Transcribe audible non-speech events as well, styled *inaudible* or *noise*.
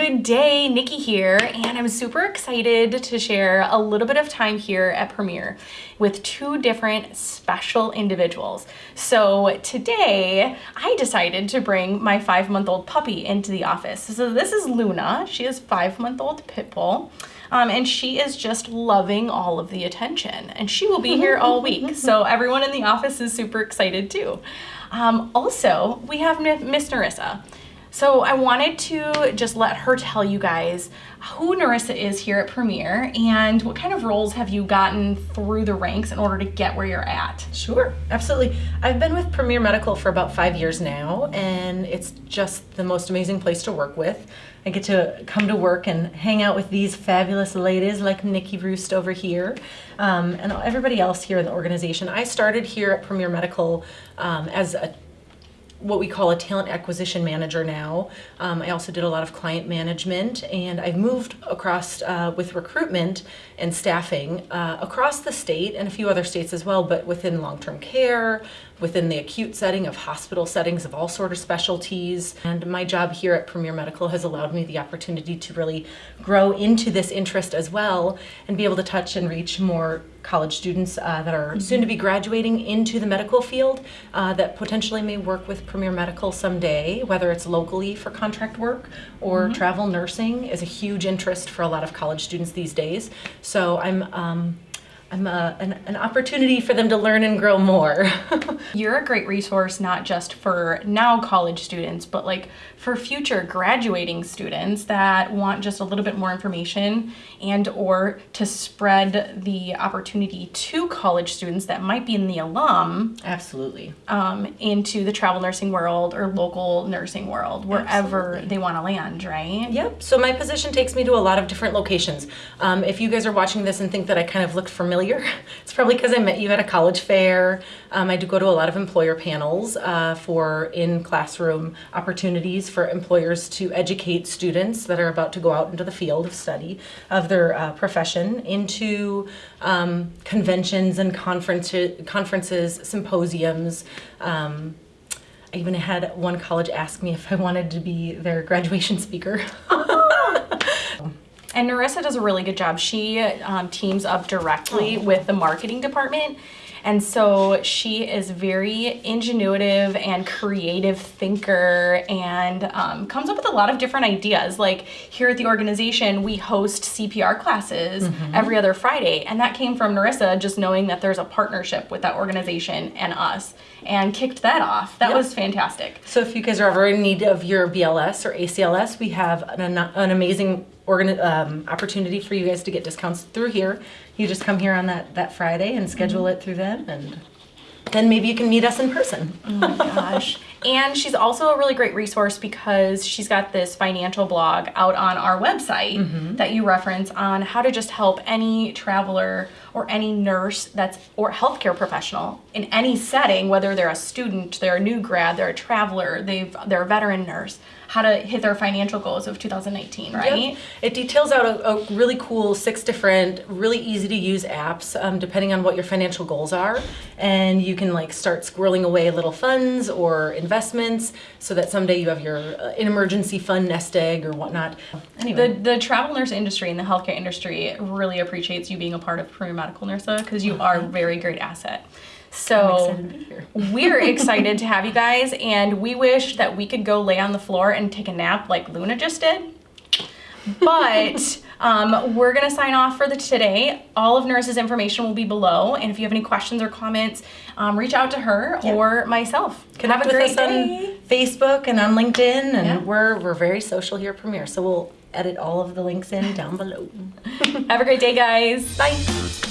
Good day, Nikki here, and I'm super excited to share a little bit of time here at Premier with two different special individuals. So today, I decided to bring my five-month-old puppy into the office. So this is Luna. She is five-month-old pit bull. Um, and she is just loving all of the attention and she will be here *laughs* all week so everyone in the office is super excited too um, also we have miss narissa so I wanted to just let her tell you guys who Narissa is here at Premier and what kind of roles have you gotten through the ranks in order to get where you're at? Sure, absolutely. I've been with Premier Medical for about five years now and it's just the most amazing place to work with. I get to come to work and hang out with these fabulous ladies like Nikki Roost over here um, and everybody else here in the organization. I started here at Premier Medical um, as a what we call a talent acquisition manager now. Um, I also did a lot of client management and I've moved across uh, with recruitment and staffing uh, across the state and a few other states as well, but within long-term care, within the acute setting of hospital settings of all sort of specialties. And my job here at Premier Medical has allowed me the opportunity to really grow into this interest as well and be able to touch and reach more college students uh, that are mm -hmm. soon to be graduating into the medical field uh, that potentially may work with Premier Medical someday, whether it's locally for contract work or mm -hmm. travel nursing is a huge interest for a lot of college students these days. So I'm um, I'm a, an, an, opportunity for them to learn and grow more. *laughs* You're a great resource, not just for now college students, but like for future graduating students that want just a little bit more information and or to spread the opportunity to college students that might be in the alum. Absolutely. Um, into the travel nursing world or local nursing world, wherever Absolutely. they want to land, right? Yep. So my position takes me to a lot of different locations. Um, if you guys are watching this and think that I kind of looked familiar familiar. *laughs* It's probably because I met you at a college fair. Um, I do go to a lot of employer panels uh, for in-classroom opportunities for employers to educate students that are about to go out into the field of study of their uh, profession into um, conventions and conferences, conferences symposiums, um, I even had one college ask me if I wanted to be their graduation speaker. *laughs* And Narissa does a really good job. She um, teams up directly oh. with the marketing department. And so she is very ingenuitive and creative thinker and um, comes up with a lot of different ideas. Like here at the organization, we host CPR classes mm -hmm. every other Friday. And that came from Narissa just knowing that there's a partnership with that organization and us and kicked that off. That yep. was fantastic. So if you guys are ever in need of your BLS or ACLS, we have an, an amazing um, opportunity for you guys to get discounts through here. You just come here on that, that Friday and schedule mm -hmm. it through them and then maybe you can meet us in person. Oh my gosh. and she's also a really great resource because she's got this financial blog out on our website mm -hmm. that you reference on how to just help any traveler or any nurse that's or healthcare professional in any setting, whether they're a student, they're a new grad, they're a traveler, they've they're a veteran nurse how to hit their financial goals of 2019, right? Yep. It details out a, a, really cool six different, really easy to use apps um, depending on what your financial goals are. And you can like start squirreling away little funds or investments so that someday you have your uh, an emergency fund nest egg or whatnot. Anyway. The, the travel nurse industry and the healthcare industry really appreciates you being a part of Premier Medical Narissa because you are a very great asset. So *laughs* we're excited to have you guys and we wish that we could go lay on the floor and take a nap like Luna just did. But um, we're gonna sign off for the today. All of Narissa's information will be below. And if you have any questions or comments, um, reach out to her yep. or myself. Can Connect with us day. on Facebook and on LinkedIn. And yeah. we're, we're very social here at Premier. So we'll edit all of the links in down below. *laughs* have a great day, guys. Bye.